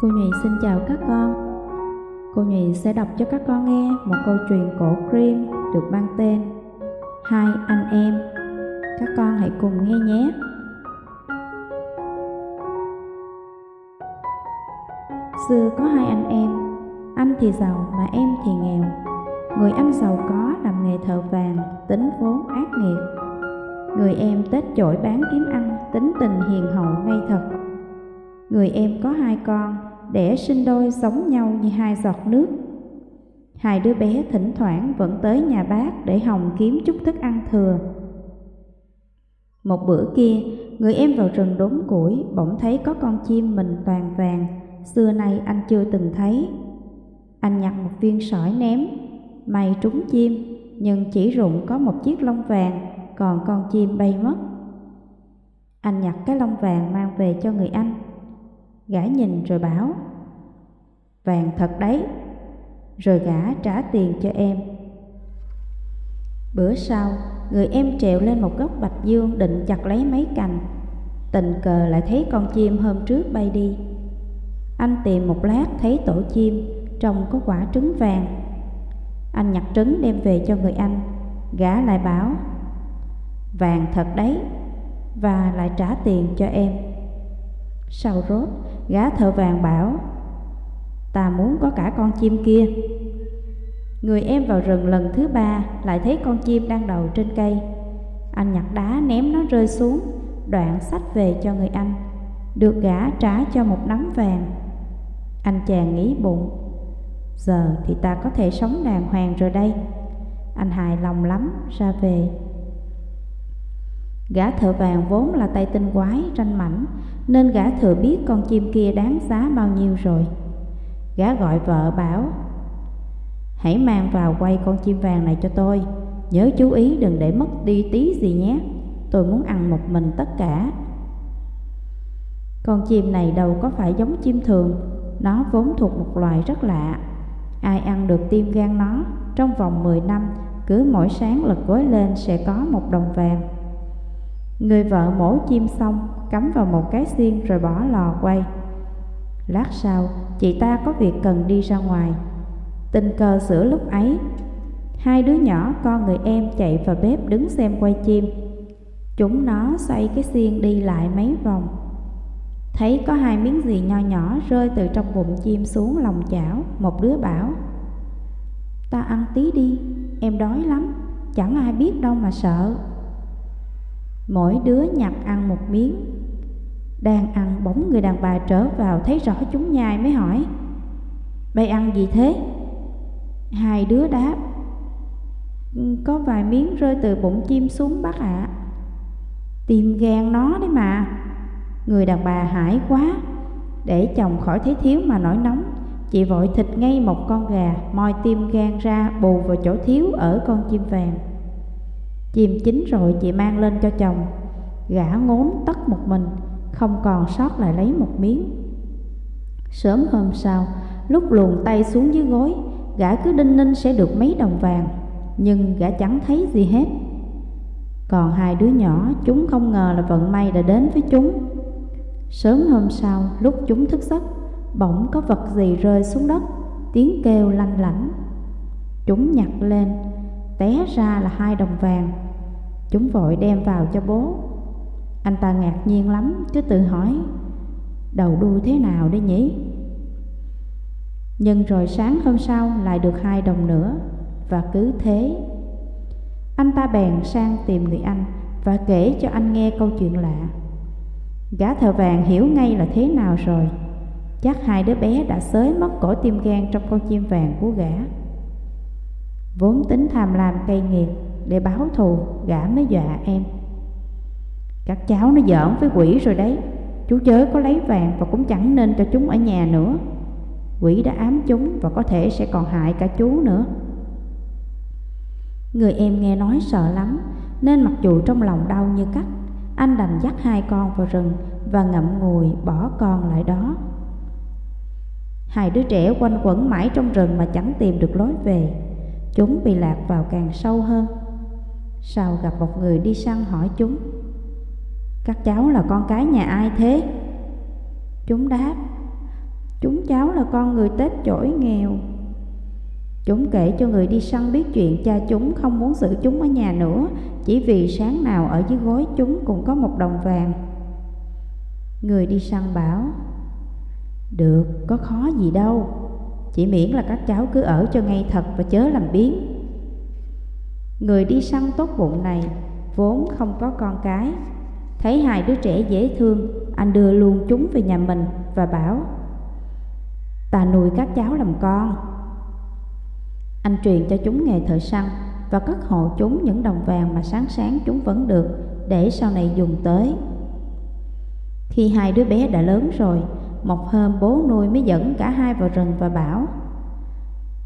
Cô Nhụy xin chào các con. Cô Nhụy sẽ đọc cho các con nghe một câu chuyện cổ Grimm được mang tên Hai anh em. Các con hãy cùng nghe nhé. Xưa có hai anh em, anh thì giàu mà em thì nghèo. Người anh giàu có làm nghề thợ vàng, tính vốn ác nghiệt. Người em tết chổi bán kiếm ăn, tính tình hiền hậu ngay thật. Người em có hai con, đẻ sinh đôi giống nhau như hai giọt nước. Hai đứa bé thỉnh thoảng vẫn tới nhà bác để hồng kiếm chút thức ăn thừa. Một bữa kia, người em vào rừng đốn củi, bỗng thấy có con chim mình toàn vàng, xưa nay anh chưa từng thấy. Anh nhặt một viên sỏi ném, may trúng chim, nhưng chỉ rụng có một chiếc lông vàng, còn con chim bay mất. Anh nhặt cái lông vàng mang về cho người anh. Gã nhìn rồi bảo, vàng thật đấy, rồi gã trả tiền cho em. Bữa sau, người em trèo lên một gốc bạch dương định chặt lấy mấy cành. Tình cờ lại thấy con chim hôm trước bay đi. Anh tìm một lát thấy tổ chim, trong có quả trứng vàng. Anh nhặt trứng đem về cho người anh, gã lại bảo, vàng thật đấy, và lại trả tiền cho em. Sau rốt, gã thợ vàng bảo, ta muốn có cả con chim kia. Người em vào rừng lần thứ ba lại thấy con chim đang đầu trên cây. Anh nhặt đá ném nó rơi xuống, đoạn sách về cho người anh. Được gã trả cho một nắm vàng. Anh chàng nghĩ bụng, giờ thì ta có thể sống đàng hoàng rồi đây. Anh hài lòng lắm, ra về. Gã thợ vàng vốn là tay tinh quái, ranh mảnh, nên gã thừa biết con chim kia đáng giá bao nhiêu rồi. Gã gọi vợ bảo, hãy mang vào quay con chim vàng này cho tôi, nhớ chú ý đừng để mất đi tí gì nhé, tôi muốn ăn một mình tất cả. Con chim này đâu có phải giống chim thường, nó vốn thuộc một loài rất lạ. Ai ăn được tim gan nó, trong vòng 10 năm, cứ mỗi sáng lật gối lên sẽ có một đồng vàng. Người vợ mổ chim xong, cắm vào một cái xiên rồi bỏ lò quay. Lát sau, chị ta có việc cần đi ra ngoài. Tình cờ sửa lúc ấy, hai đứa nhỏ con người em chạy vào bếp đứng xem quay chim. Chúng nó xoay cái xiên đi lại mấy vòng. Thấy có hai miếng gì nho nhỏ rơi từ trong bụng chim xuống lòng chảo, một đứa bảo Ta ăn tí đi, em đói lắm, chẳng ai biết đâu mà sợ. Mỗi đứa nhặt ăn một miếng Đang ăn bóng người đàn bà trở vào thấy rõ chúng nhai mới hỏi Bây ăn gì thế? Hai đứa đáp ừ, Có vài miếng rơi từ bụng chim xuống bác ạ à. Tìm gan nó đấy mà Người đàn bà hãi quá, Để chồng khỏi thấy thiếu mà nổi nóng, Chị vội thịt ngay một con gà, Moi tim gan ra, bù vào chỗ thiếu ở con chim vàng Chìm chín rồi chị mang lên cho chồng. Gã ngốn tất một mình, Không còn sót lại lấy một miếng. Sớm hôm sau, Lúc luồn tay xuống dưới gối, Gã cứ đinh ninh sẽ được mấy đồng vàng, Nhưng gã chẳng thấy gì hết. Còn hai đứa nhỏ, Chúng không ngờ là vận may đã đến với chúng. Sớm hôm sau, Lúc chúng thức giấc, Bỗng có vật gì rơi xuống đất, Tiếng kêu lanh lảnh. Chúng nhặt lên Té ra là hai đồng vàng. Chúng vội đem vào cho bố. Anh ta ngạc nhiên lắm Cứ tự hỏi, Đầu đuôi thế nào đấy nhỉ? Nhưng rồi sáng hôm sau Lại được hai đồng nữa, Và cứ thế. Anh ta bèn sang tìm người anh Và kể cho anh nghe câu chuyện lạ. Gã thợ vàng hiểu ngay là thế nào rồi. Chắc hai đứa bé đã xới mất cổ tim gan Trong con chim vàng của gã. Vốn tính tham lam cây nghiệt Để báo thù gã mới dọa em. Các cháu nó giỡn với quỷ rồi đấy. Chú chớ có lấy vàng và cũng chẳng nên cho chúng ở nhà nữa. Quỷ đã ám chúng và có thể sẽ còn hại cả chú nữa. Người em nghe nói sợ lắm, Nên mặc dù trong lòng đau như cắt, Anh đành dắt hai con vào rừng Và ngậm ngùi bỏ con lại đó. Hai đứa trẻ quanh quẩn mãi trong rừng mà chẳng tìm được lối về. Chúng bị lạc vào càng sâu hơn. Sau gặp một người đi săn hỏi chúng Các cháu là con cái nhà ai thế? Chúng đáp Chúng cháu là con người Tết chổi nghèo. Chúng kể cho người đi săn biết chuyện cha chúng không muốn giữ chúng ở nhà nữa Chỉ vì sáng nào ở dưới gối chúng cũng có một đồng vàng. Người đi săn bảo Được, có khó gì đâu. Chỉ miễn là các cháu cứ ở cho ngay thật và chớ làm biến Người đi săn tốt bụng này vốn không có con cái. Thấy hai đứa trẻ dễ thương, Anh đưa luôn chúng về nhà mình và bảo, Ta nuôi các cháu làm con. Anh truyền cho chúng nghề thợ săn Và cất hộ chúng những đồng vàng mà sáng sáng chúng vẫn được Để sau này dùng tới. Khi hai đứa bé đã lớn rồi một hôm bố nuôi mới dẫn cả hai vào rừng và bảo,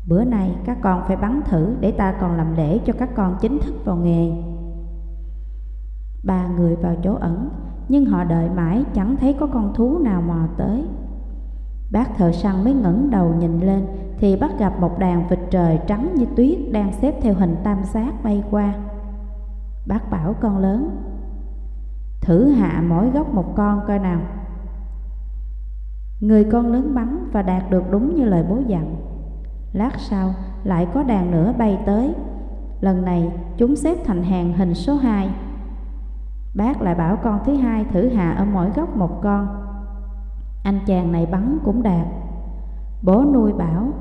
Bữa nay các con phải bắn thử để ta còn làm lễ cho các con chính thức vào nghề. Ba người vào chỗ ẩn, Nhưng họ đợi mãi chẳng thấy có con thú nào mò tới. Bác thợ săn mới ngẩng đầu nhìn lên Thì bắt gặp một đàn vịt trời trắng như tuyết Đang xếp theo hình tam giác bay qua. Bác bảo con lớn, Thử hạ mỗi góc một con coi nào. Người con lớn bắn và đạt được đúng như lời bố dặn. Lát sau, lại có đàn nữa bay tới. Lần này, chúng xếp thành hàng hình số 2 Bác lại bảo con thứ hai thử hạ ở mỗi góc một con. Anh chàng này bắn cũng đạt. Bố nuôi bảo,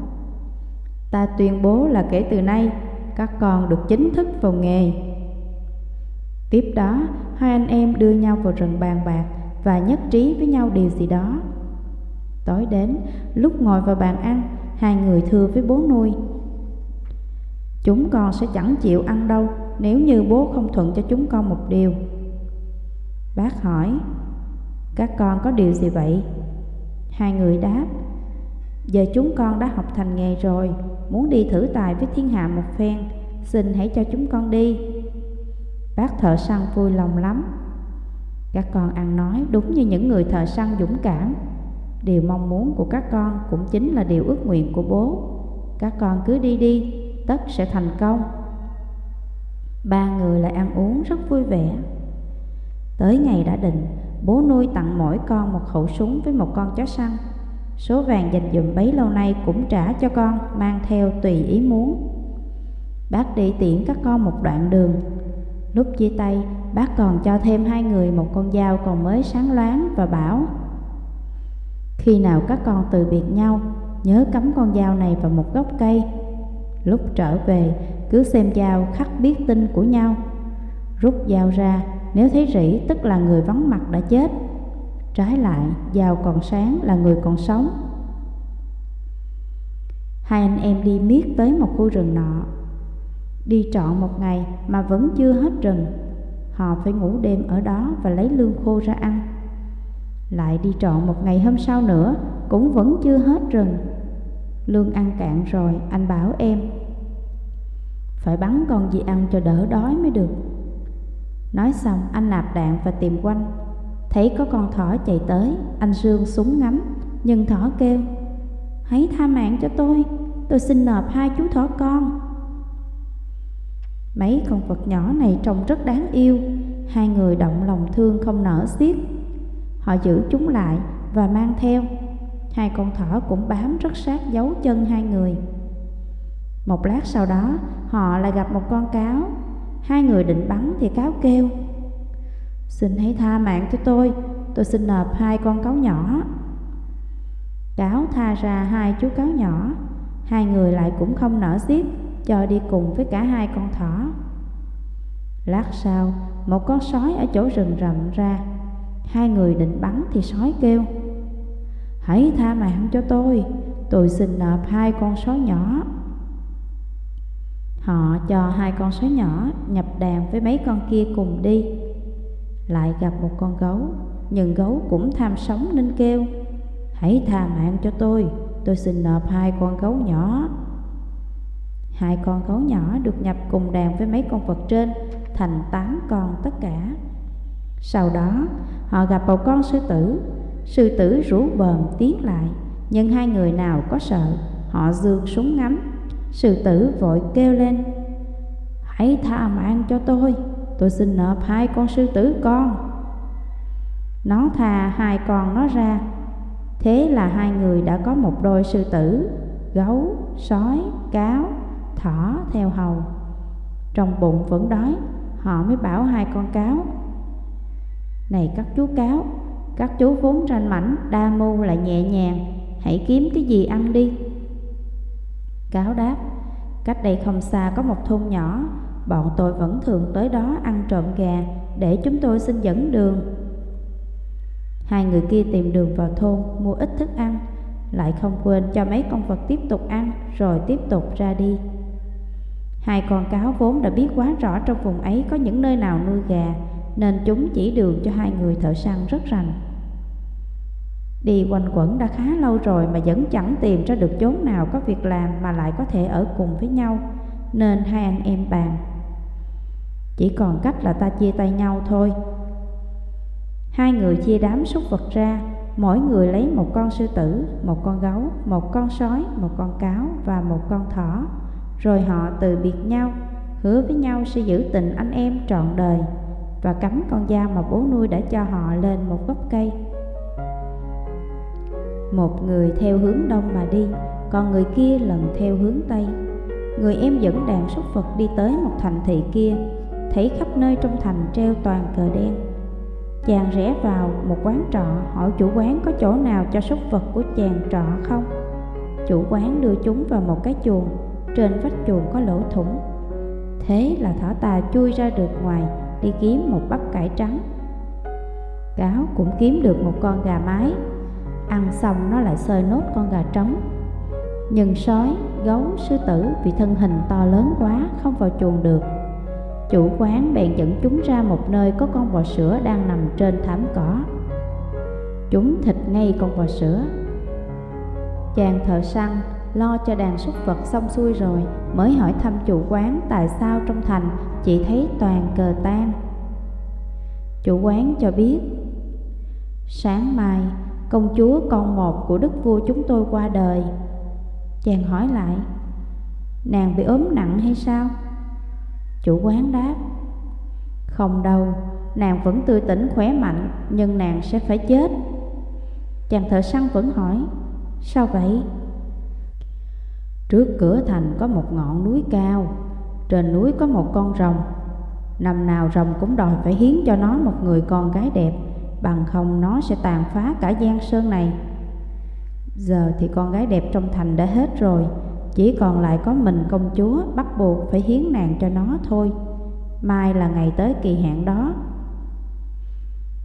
Ta tuyên bố là kể từ nay, Các con được chính thức vào nghề. Tiếp đó, Hai anh em đưa nhau vào rừng bàn bạc Và nhất trí với nhau điều gì đó. Tối đến. Lúc ngồi vào bàn ăn, Hai người thưa với bố nuôi, Chúng con sẽ chẳng chịu ăn đâu Nếu như bố không thuận cho chúng con một điều. Bác hỏi, Các con có điều gì vậy? Hai người đáp, Giờ chúng con đã học thành nghề rồi, Muốn đi thử tài với thiên hạ một phen, Xin hãy cho chúng con đi. Bác thợ săn vui lòng lắm. Các con ăn nói đúng như những người thợ săn dũng cảm. Điều mong muốn của các con cũng chính là điều ước nguyện của bố Các con cứ đi đi, tất sẽ thành công Ba người lại ăn uống rất vui vẻ Tới ngày đã định, bố nuôi tặng mỗi con một khẩu súng với một con chó săn. Số vàng dành dụm bấy lâu nay cũng trả cho con, mang theo tùy ý muốn. Bác đi tiễn các con một đoạn đường. Lúc chia tay, bác còn cho thêm hai người một con dao còn mới sáng loáng và bảo khi nào các con từ biệt nhau, nhớ cắm con dao này vào một gốc cây. Lúc trở về, cứ xem dao khắc biết tin của nhau. Rút dao ra, nếu thấy rỉ tức là người vắng mặt đã chết. Trái lại, dao còn sáng là người còn sống. Hai anh em đi miết tới một khu rừng nọ. Đi trọn một ngày mà vẫn chưa hết rừng. Họ phải ngủ đêm ở đó và lấy lương khô ra ăn. Lại đi trọn một ngày hôm sau nữa, Cũng vẫn chưa hết rừng. Lương ăn cạn rồi, anh bảo em, Phải bắn con gì ăn cho đỡ đói mới được. Nói xong, anh nạp đạn và tìm quanh. Thấy có con thỏ chạy tới, Anh sương súng ngắm, Nhưng thỏ kêu, Hãy tha mạng cho tôi Tôi xin nộp hai chú thỏ con. Mấy con vật nhỏ này trông rất đáng yêu. Hai người động lòng thương không nở xiết. Họ giữ chúng lại và mang theo. Hai con thỏ cũng bám rất sát dấu chân hai người. Một lát sau đó, Họ lại gặp một con cáo. Hai người định bắn thì cáo kêu, Xin hãy tha mạng cho tôi Tôi xin nộp hai con cáo nhỏ. Cáo tha ra hai chú cáo nhỏ. Hai người lại cũng không nở giết Cho đi cùng với cả hai con thỏ. Lát sau, Một con sói ở chỗ rừng rậm ra. Hai người định bắn thì sói kêu, Hãy tha mạng cho tôi Tôi xin nộp hai con sói nhỏ. Họ cho hai con sói nhỏ nhập đàn với mấy con kia cùng đi. Lại gặp một con gấu, Nhưng gấu cũng tham sống nên kêu, Hãy tha mạng cho tôi Tôi xin nộp hai con gấu nhỏ. Hai con gấu nhỏ được nhập cùng đàn với mấy con vật trên, Thành tám con tất cả. Sau đó họ gặp một con sư tử Sư tử rủ bờm tiến lại Nhưng hai người nào có sợ Họ dương súng ngắm Sư tử vội kêu lên Hãy tha mạng cho tôi Tôi xin nộp hai con sư tử con Nó tha hai con nó ra Thế là hai người đã có một đôi sư tử, gấu, sói, cáo, thỏ theo hầu. Trong bụng vẫn đói, họ mới bảo hai con cáo. Này các chú cáo, các chú vốn ranh mảnh, đa mưu lại nhẹ nhàng, hãy kiếm cái gì ăn đi. Cáo đáp, cách đây không xa có một thôn nhỏ, bọn tôi vẫn thường tới đó ăn trộm gà để chúng tôi xin dẫn đường. Hai người kia tìm đường vào thôn mua ít thức ăn, lại không quên cho mấy con vật tiếp tục ăn rồi tiếp tục ra đi. Hai con cáo vốn đã biết quá rõ trong vùng ấy có những nơi nào nuôi gà, nên chúng chỉ đường cho hai người thợ săn rất rành. Đi quanh quẩn đã khá lâu rồi mà vẫn chẳng tìm ra được chốn nào có việc làm mà lại có thể ở cùng với nhau, nên hai anh em bàn. Chỉ còn cách là ta chia tay nhau thôi. Hai người chia đám súc vật ra, mỗi người lấy một con sư tử, một con gấu, một con sói, một con cáo và một con thỏ. Rồi họ từ biệt nhau, hứa với nhau sẽ giữ tình anh em trọn đời và cắm con dao mà bố nuôi đã cho họ lên một gốc cây. Một người theo hướng đông mà đi, còn người kia lần theo hướng tây. Người em dẫn đàn súc vật đi tới một thành thị kia, thấy khắp nơi trong thành treo toàn cờ đen. Chàng rẽ vào một quán trọ hỏi chủ quán có chỗ nào cho súc vật của chàng trọ không. Chủ quán đưa chúng vào một cái chuồng, trên vách chuồng có lỗ thủng. Thế là thỏ tà chui ra được ngoài đi kiếm một bắp cải trắng. Cáo cũng kiếm được một con gà mái. Ăn xong nó lại sơi nốt con gà trống. Nhưng sói, gấu, sư tử vì thân hình to lớn quá không vào chuồng được. Chủ quán bèn dẫn chúng ra một nơi có con bò sữa đang nằm trên thảm cỏ. Chúng thịt ngay con bò sữa. Chàng thợ săn lo cho đàn súc vật xong xuôi rồi Mới hỏi thăm chủ quán tại sao trong thành chỉ thấy toàn cờ tan Chủ quán cho biết Sáng mai Công chúa con một của đức vua chúng tôi qua đời Chàng hỏi lại Nàng bị ốm nặng hay sao? Chủ quán đáp Không đâu, nàng vẫn tươi tỉnh khỏe mạnh Nhưng nàng sẽ phải chết Chàng thợ săn vẫn hỏi Sao vậy? Trước cửa thành có một ngọn núi cao trên núi có một con rồng. Năm nào rồng cũng đòi phải hiến cho nó một người con gái đẹp Bằng không nó sẽ tàn phá cả gian sơn này. Giờ thì con gái đẹp trong thành đã hết rồi Chỉ còn lại có mình công chúa bắt buộc phải hiến nàng cho nó thôi. Mai là ngày tới kỳ hạn đó.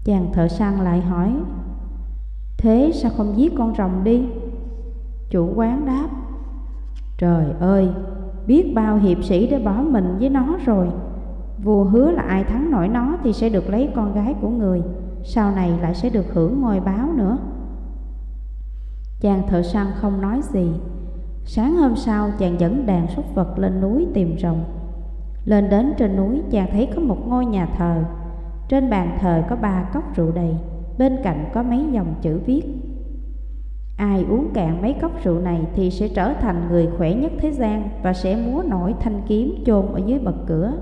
Chàng thợ săn lại hỏi Thế sao không giết con rồng đi? Chủ quán đáp Trời ơi, biết bao hiệp sĩ đã bỏ mình với nó rồi Vua hứa là ai thắng nổi nó thì sẽ được lấy con gái của người sau này lại sẽ được hưởng ngôi báo nữa. Chàng thợ săn không nói gì. Sáng hôm sau chàng dẫn đàn súc vật lên núi tìm rồng. Lên đến trên núi chàng thấy có một ngôi nhà thờ. Trên bàn thờ có ba cốc rượu đầy, bên cạnh có mấy dòng chữ viết. Ai uống cạn mấy cốc rượu này thì sẽ trở thành người khỏe nhất thế gian và sẽ múa nổi thanh kiếm chôn ở dưới bậc cửa.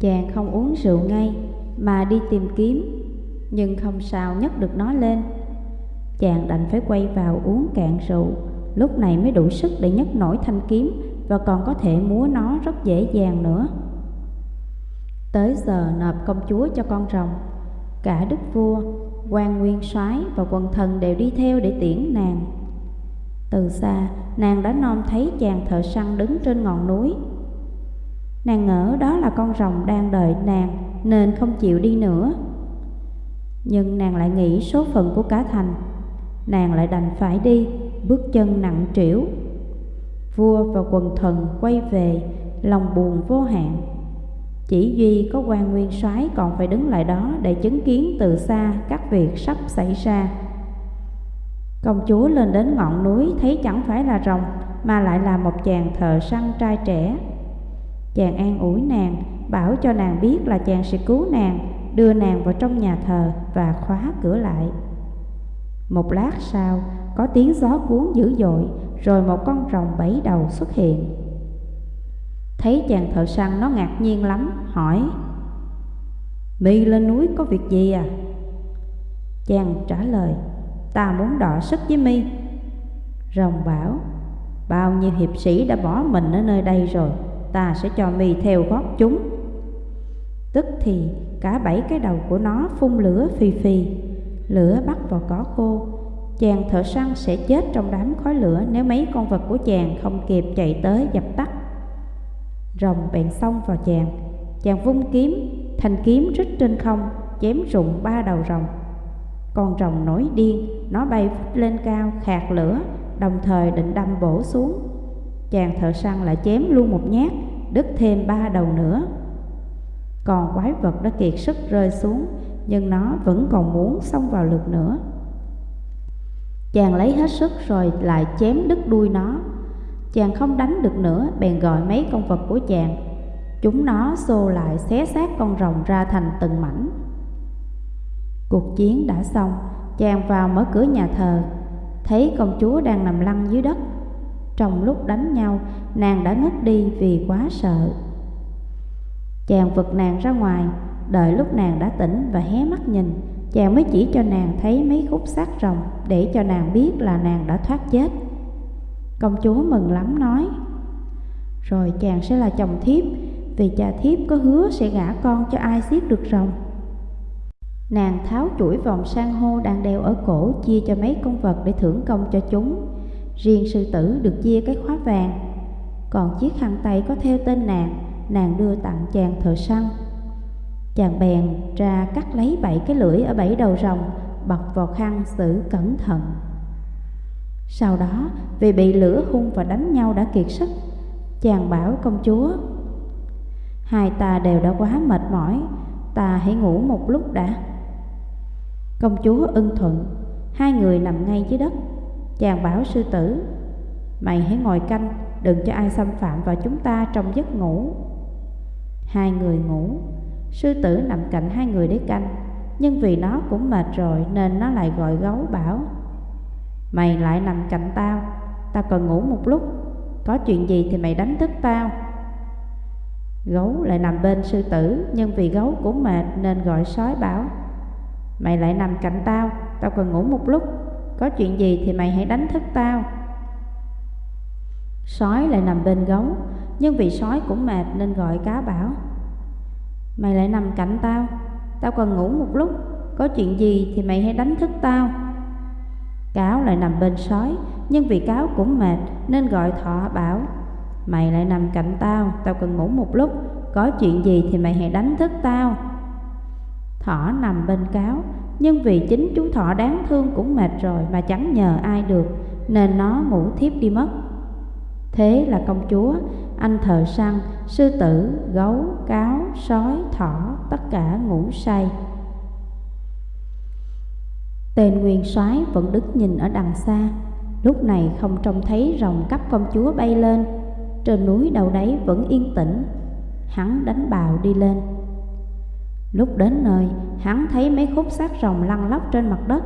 Chàng không uống rượu ngay mà đi tìm kiếm nhưng không sao nhấc được nó lên. Chàng đành phải quay vào uống cạn rượu, lúc này mới đủ sức để nhấc nổi thanh kiếm và còn có thể múa nó rất dễ dàng nữa. Tới giờ nộp công chúa cho con rồng, cả đức vua, quan nguyên soái và quần thần đều đi theo để tiễn nàng. Từ xa, nàng đã nom thấy chàng thợ săn đứng trên ngọn núi. Nàng ngỡ đó là con rồng đang đợi nàng nên không chịu đi nữa. Nhưng nàng lại nghĩ số phận của cả thành Nàng lại đành phải đi Bước chân nặng trĩu Vua và quần thần quay về Lòng buồn vô hạn chỉ duy có quan nguyên soái còn phải đứng lại đó Để chứng kiến từ xa các việc sắp xảy ra Công chúa lên đến ngọn núi Thấy chẳng phải là rồng Mà lại là một chàng thợ săn trai trẻ Chàng an ủi nàng Bảo cho nàng biết là chàng sẽ cứu nàng đưa nàng vào trong nhà thờ và khóa cửa lại. Một lát sau, có tiếng gió cuốn dữ dội, rồi một con rồng bảy đầu xuất hiện. Thấy chàng thợ săn nó ngạc nhiên lắm, hỏi Mi lên núi có việc gì à? Chàng trả lời Ta muốn đọ sức với mi. Rồng bảo Bao nhiêu hiệp sĩ đã bỏ mình ở nơi đây rồi Ta sẽ cho mi theo gót chúng. Tức thì cả bảy cái đầu của nó phun lửa phì phì Lửa bắt vào cỏ khô. Chàng thợ săn sẽ chết trong đám khói lửa Nếu mấy con vật của chàng không kịp chạy tới dập tắt. Rồng bèn xông vào chàng. Chàng vung kiếm, Thanh kiếm rít trên không, Chém rụng ba đầu rồng. Con rồng nổi điên, Nó bay vút lên cao, khạc lửa, Đồng thời định đâm bổ xuống. Chàng thợ săn lại chém luôn một nhát, Đứt thêm ba đầu nữa. Còn quái vật đã kiệt sức rơi xuống, Nhưng nó vẫn còn muốn xông vào lượt nữa. Chàng lấy hết sức rồi lại chém đứt đuôi nó. Chàng không đánh được nữa, Bèn gọi mấy con vật của chàng. Chúng nó xô lại xé xác con rồng ra thành từng mảnh. Cuộc chiến đã xong, Chàng vào mở cửa nhà thờ. Thấy công chúa đang nằm lăn dưới đất. Trong lúc đánh nhau, Nàng đã ngất đi vì quá sợ. Chàng vực nàng ra ngoài. Đợi lúc nàng đã tỉnh và hé mắt nhìn, Chàng mới chỉ cho nàng thấy mấy khúc xác rồng Để cho nàng biết là nàng đã thoát chết. Công chúa mừng lắm nói. Rồi chàng sẽ là chồng thiếp, Vì cha thiếp có hứa sẽ gả con cho ai giết được rồng. Nàng tháo chuỗi vòng san hô đang đeo ở cổ Chia cho mấy con vật để thưởng công cho chúng. Riêng sư tử được chia cái khóa vàng. Còn chiếc khăn tay có theo tên nàng Nàng đưa tặng chàng thợ săn. Chàng bèn ra cắt lấy bảy cái lưỡi ở bảy đầu rồng Bật vào khăn xử cẩn thận. Sau đó, vì bị lửa hung và đánh nhau đã kiệt sức, Chàng bảo công chúa, Hai ta đều đã quá mệt mỏi, Ta hãy ngủ một lúc đã. Công chúa ưng thuận, Hai người nằm ngay dưới đất. Chàng bảo sư tử, Mày hãy ngồi canh, Đừng cho ai xâm phạm vào chúng ta trong giấc ngủ. Hai người ngủ, Sư tử nằm cạnh hai người để canh, Nhưng vì nó cũng mệt rồi Nên nó lại gọi gấu bảo Mày lại nằm cạnh tao. Tao cần ngủ một lúc. Có chuyện gì thì mày đánh thức tao. Gấu lại nằm bên sư tử, Nhưng vì gấu cũng mệt Nên gọi sói bảo, Mày lại nằm cạnh tao Tao cần ngủ một lúc. Có chuyện gì thì mày hãy đánh thức tao. Sói lại nằm bên gấu, Nhưng vì sói cũng mệt nên gọi cá bảo, Mày lại nằm cạnh tao Tao cần ngủ một lúc. Có chuyện gì thì mày hãy đánh thức tao. Cáo lại nằm bên sói Nhưng vì cáo cũng mệt Nên gọi thọ bảo Mày lại nằm cạnh tao Tao cần ngủ một lúc Có chuyện gì thì mày hãy đánh thức tao. Thỏ nằm bên cáo Nhưng vì chính chú thỏ đáng thương cũng mệt rồi Mà chẳng nhờ ai được Nên nó ngủ thiếp đi mất. Thế là công chúa, anh thợ săn, sư tử, gấu, cáo, sói, thỏ Tất cả ngủ say. Tên nguyên soái vẫn đứng nhìn ở đằng xa. Lúc này không trông thấy rồng cắp công chúa bay lên. Trên núi đầu đấy vẫn yên tĩnh. Hắn đánh bào đi lên. Lúc đến nơi, hắn thấy mấy khúc xác rồng lăn lóc trên mặt đất.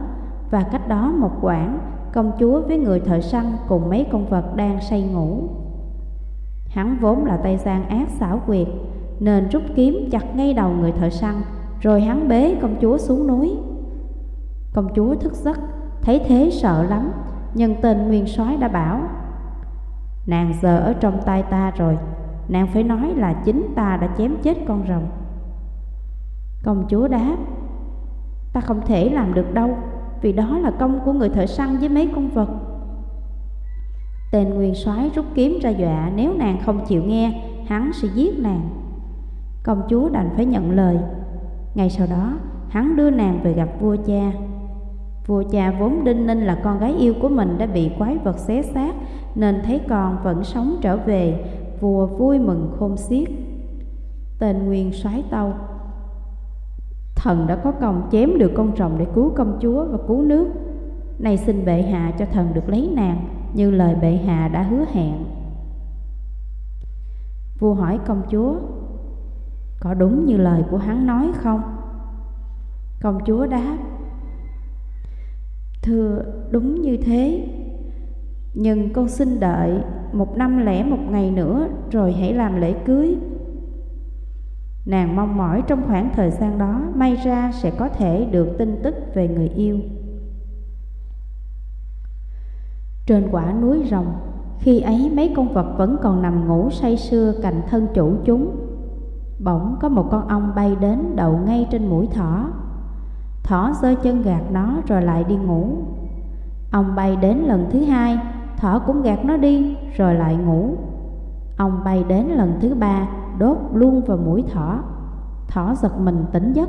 Và cách đó một quãng, công chúa với người thợ săn cùng mấy con vật đang say ngủ. Hắn vốn là tay gian ác xảo quyệt Nên rút kiếm chặt ngay đầu người thợ săn Rồi hắn bế công chúa xuống núi. Công chúa thức giấc, thấy thế sợ lắm Nhưng tên nguyên soái đã bảo Nàng giờ ở trong tay ta rồi Nàng phải nói là chính ta đã chém chết con rồng. Công chúa đáp Ta không thể làm được đâu Vì đó là công của người thợ săn với mấy con vật. Tên nguyên soái rút kiếm ra dọa Nếu nàng không chịu nghe Hắn sẽ giết nàng. Công chúa đành phải nhận lời. Ngày sau đó hắn đưa nàng về gặp vua cha. Vua cha vốn đinh ninh là con gái yêu của mình đã bị quái vật xé xác, Nên thấy con vẫn sống trở về. Vua vui mừng khôn xiết. Tên nguyên soái tâu. Thần đã có công chém được con rồng để cứu công chúa và cứu nước. Nay xin bệ hạ cho thần được lấy nàng, Như lời bệ hạ đã hứa hẹn. Vua hỏi công chúa, Có đúng như lời của hắn nói không? Công chúa đáp Thưa đúng như thế Nhưng con xin đợi một năm lẻ một ngày nữa Rồi hãy làm lễ cưới Nàng mong mỏi trong khoảng thời gian đó May ra sẽ có thể được tin tức về người yêu Trên quả núi rồng, khi ấy mấy con vật vẫn còn nằm ngủ say sưa cạnh thân chủ chúng. Bỗng có một con ong bay đến đậu ngay trên mũi thỏ. Thỏ giơ chân gạt nó rồi lại đi ngủ. Ông bay đến lần thứ hai, thỏ cũng gạt nó đi rồi lại ngủ. Ông bay đến lần thứ ba, đốt luôn vào mũi thỏ. Thỏ giật mình tỉnh giấc.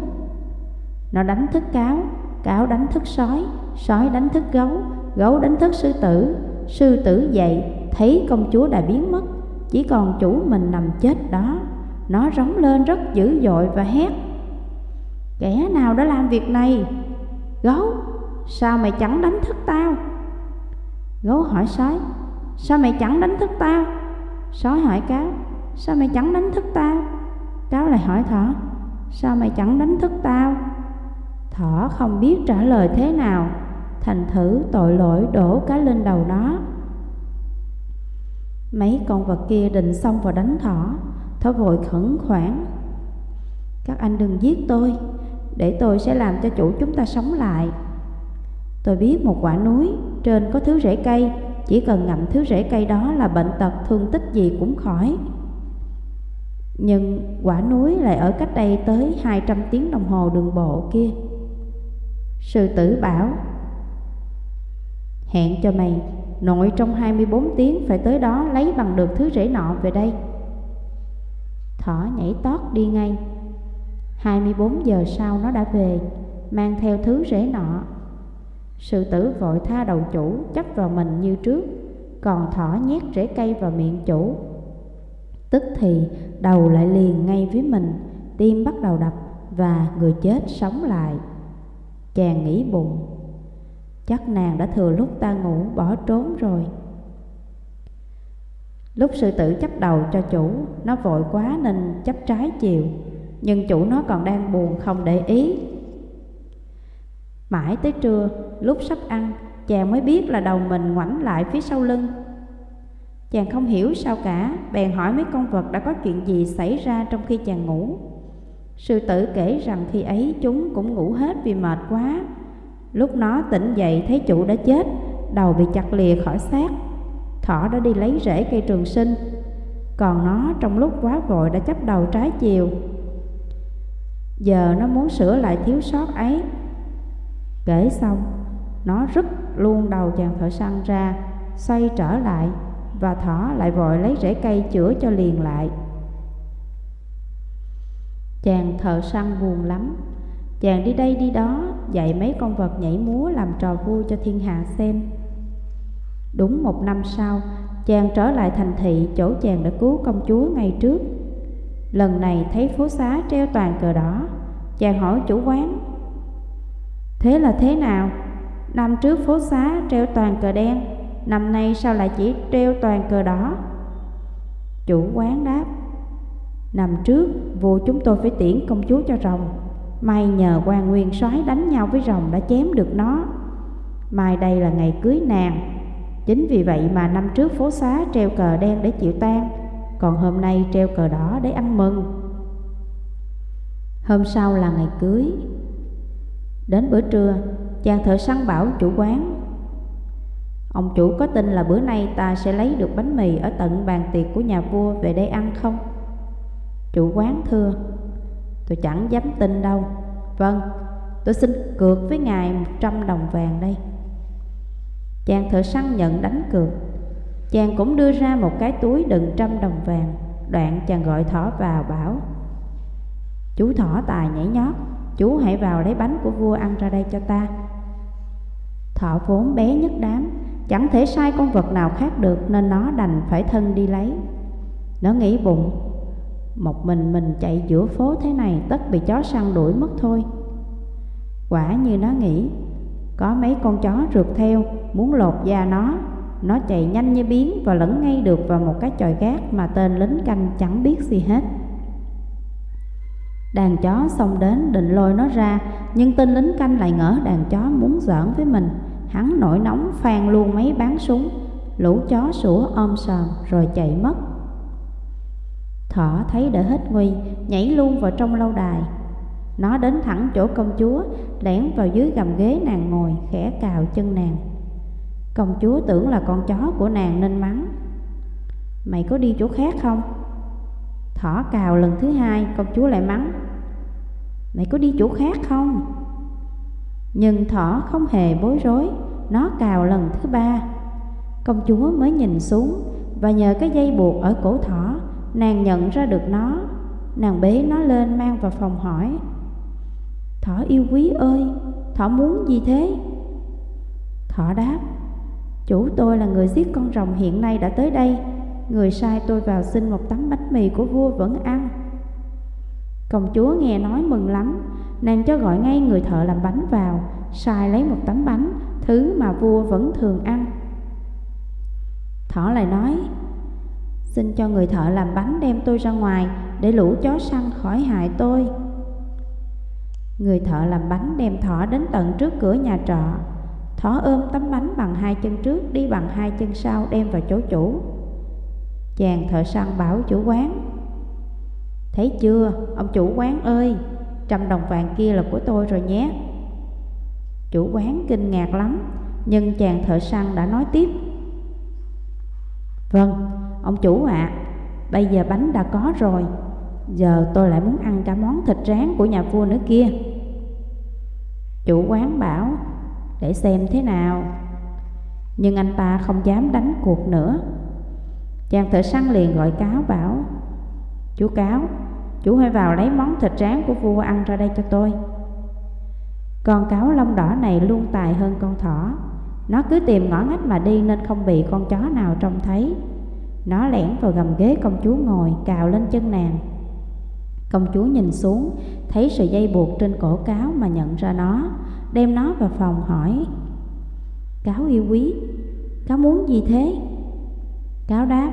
Nó đánh thức cáo, cáo đánh thức sói, sói đánh thức gấu, gấu đánh thức sư tử. Sư tử dậy, thấy công chúa đã biến mất, chỉ còn chủ mình nằm chết đó. Nó rống lên rất dữ dội và hét Kẻ nào đã làm việc này? Gấu, sao mày chẳng đánh thức tao? Gấu hỏi sói Sao mày chẳng đánh thức tao? Sói hỏi cáo Sao mày chẳng đánh thức tao? Cáo lại hỏi thỏ Sao mày chẳng đánh thức tao? Thỏ không biết trả lời thế nào Thành thử tội lỗi đổ cá lên đầu nó Mấy con vật kia định xông vào đánh thỏ Thỏ vội khẩn khoản Các anh đừng giết tôi để tôi sẽ làm cho chủ chúng ta sống lại. Tôi biết một quả núi Trên có thứ rễ cây, Chỉ cần ngậm thứ rễ cây đó là bệnh tật thương tích gì cũng khỏi. Nhưng quả núi lại ở cách đây tới 200 tiếng đồng hồ đường bộ kia. Sư tử bảo, Hẹn cho mày, Nội trong 24 tiếng phải tới đó lấy bằng được thứ rễ nọ về đây. Thỏ nhảy tót đi ngay. 24 giờ sau nó đã về, Mang theo thứ rễ nọ. Sư tử vội tha đầu chủ, chấp vào mình như trước, Còn thỏ nhét rễ cây vào miệng chủ. Tức thì, đầu lại liền ngay với mình, Tim bắt đầu đập và người chết sống lại. Chàng nghĩ bụng, Chắc nàng đã thừa lúc ta ngủ bỏ trốn rồi. Lúc sư tử chấp đầu cho chủ, Nó vội quá nên chấp trái chiều. Nhưng chủ nó còn đang buồn không để ý. Mãi tới trưa, Lúc sắp ăn, Chàng mới biết là đầu mình ngoảnh lại phía sau lưng. Chàng không hiểu sao cả, Bèn hỏi mấy con vật đã có chuyện gì xảy ra trong khi chàng ngủ. Sư tử kể rằng khi ấy chúng cũng ngủ hết vì mệt quá. Lúc nó tỉnh dậy thấy chủ đã chết, Đầu bị chặt lìa khỏi xác. Thỏ đã đi lấy rễ cây trường sinh. Còn nó trong lúc quá vội đã chấp đầu trái chiều. Giờ nó muốn sửa lại thiếu sót ấy. Kể xong, Nó rứt luôn đầu chàng thợ săn ra, Xoay trở lại Và thỏ lại vội lấy rễ cây chữa cho liền lại. Chàng thợ săn buồn lắm. Chàng đi đây đi đó, Dạy mấy con vật nhảy múa làm trò vui cho thiên hạ xem. Đúng một năm sau, Chàng trở lại thành thị chỗ chàng đã cứu công chúa ngày trước. Lần này thấy phố xá treo toàn cờ đỏ. Chàng hỏi chủ quán, Thế là thế nào? Năm trước phố xá treo toàn cờ đen, Năm nay sao lại chỉ treo toàn cờ đỏ? Chủ quán đáp, Năm trước, vua chúng tôi phải tiễn công chúa cho rồng. May nhờ quan nguyên soái đánh nhau với rồng đã chém được nó. Mai đây là ngày cưới nàng. Chính vì vậy mà năm trước phố xá treo cờ đen để chịu tan còn hôm nay treo cờ đỏ để ăn mừng. Hôm sau là ngày cưới. Đến bữa trưa Chàng thợ săn bảo chủ quán Ông chủ có tin là bữa nay ta sẽ lấy được bánh mì Ở tận bàn tiệc của nhà vua về đây ăn không? Chủ quán thưa Tôi chẳng dám tin đâu. Vâng, tôi xin cược với ngài 100 đồng vàng đây. Chàng thợ săn nhận đánh cược. Chàng cũng đưa ra một cái túi đựng trăm đồng vàng. Đoạn chàng gọi thỏ vào, bảo, Chú thỏ tài nhảy nhót, Chú hãy vào lấy bánh của vua ăn ra đây cho ta. Thỏ vốn bé nhất đám, Chẳng thể sai con vật nào khác được Nên nó đành phải thân đi lấy. Nó nghĩ bụng, Một mình mình chạy giữa phố thế này Tất bị chó săn đuổi mất thôi. Quả như nó nghĩ, Có mấy con chó rượt theo, Muốn lột da nó. Nó chạy nhanh như biến Và lẫn ngay được vào một cái chòi gác Mà tên lính canh chẳng biết gì hết. Đàn chó xông đến định lôi nó ra, Nhưng tên lính canh lại ngỡ đàn chó muốn giỡn với mình. Hắn nổi nóng phan luôn mấy bán súng, Lũ chó sủa ôm sòm rồi chạy mất. Thỏ thấy đỡ hết nguy, Nhảy luôn vào trong lâu đài. Nó đến thẳng chỗ công chúa, Lẻn vào dưới gầm ghế nàng ngồi, Khẽ cào chân nàng. Công chúa tưởng là con chó của nàng nên mắng. Mày có đi chỗ khác không? Thỏ cào lần thứ hai, công chúa lại mắng. Mày có đi chỗ khác không? Nhưng thỏ không hề bối rối, Nó cào lần thứ ba. Công chúa mới nhìn xuống Và nhờ cái dây buộc ở cổ thỏ, Nàng nhận ra được nó. Nàng bế nó lên mang vào phòng hỏi. Thỏ yêu quý ơi, Thỏ muốn gì thế? Thỏ đáp Chủ tôi là người giết con rồng hiện nay đã tới đây. Người sai tôi vào xin một tấm bánh mì của vua vẫn ăn. Công chúa nghe nói mừng lắm, Nàng cho gọi ngay người thợ làm bánh vào, Sai lấy một tấm bánh, Thứ mà vua vẫn thường ăn. Thỏ lại nói, Xin cho người thợ làm bánh đem tôi ra ngoài Để lũ chó săn khỏi hại tôi. Người thợ làm bánh đem thỏ đến tận trước cửa nhà trọ. Thỏ ôm tấm bánh bằng hai chân trước Đi bằng hai chân sau đem vào chỗ chủ. Chàng thợ săn bảo chủ quán. Thấy chưa, ông chủ quán ơi Trăm đồng vàng kia là của tôi rồi nhé. Chủ quán kinh ngạc lắm Nhưng chàng thợ săn đã nói tiếp. Vâng, ông chủ ạ à, Bây giờ bánh đã có rồi Giờ tôi lại muốn ăn cả món thịt rán của nhà vua nữa kia. Chủ quán bảo để xem thế nào. Nhưng anh ta không dám đánh cuộc nữa. Chàng thợ săn liền gọi cáo bảo, Chú cáo, Chú hãy vào lấy món thịt rán của vua ăn ra đây cho tôi. Con cáo lông đỏ này luôn tài hơn con thỏ. Nó cứ tìm ngõ ngách mà đi nên không bị con chó nào trông thấy. Nó lẻn vào gầm ghế công chúa ngồi, cào lên chân nàng. Công chúa nhìn xuống, Thấy sợi dây buộc trên cổ cáo mà nhận ra nó. Đem nó vào phòng hỏi. Cáo yêu quý, Cáo muốn gì thế? Cáo đáp,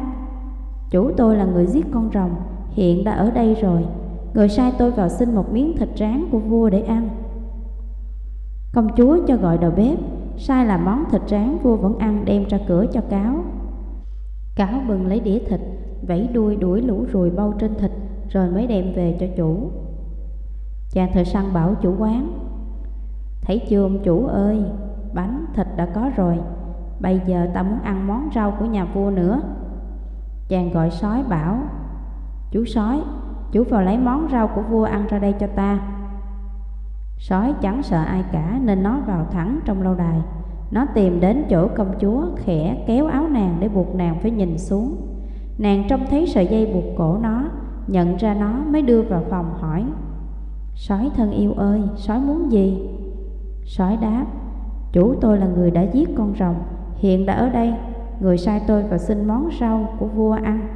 Chủ tôi là người giết con rồng, Hiện đã ở đây rồi. Người sai tôi vào xin một miếng thịt rán của vua để ăn. Công chúa cho gọi đầu bếp, Sai làm món thịt rán vua vẫn ăn, đem ra cửa cho cáo. Cáo bừng lấy đĩa thịt, Vẫy đuôi đuổi lũ ruồi bao trên thịt, Rồi mới đem về cho chủ. Chàng thợ săn bảo chủ quán. Thấy chưa ông chủ ơi Bánh thịt đã có rồi. Bây giờ ta muốn ăn món rau của nhà vua nữa. Chàng gọi sói bảo Chú sói Chú vào lấy món rau của vua ăn ra đây cho ta. Sói chẳng sợ ai cả Nên nó vào thẳng trong lâu đài. Nó tìm đến chỗ công chúa Khẽ kéo áo nàng để buộc nàng phải nhìn xuống. Nàng trông thấy sợi dây buộc cổ nó Nhận ra nó mới đưa vào phòng hỏi Sói thân yêu ơi, sói muốn gì? Sói đáp Chủ tôi là người đã giết con rồng Hiện đã ở đây Người sai tôi vào xin món rau của vua ăn.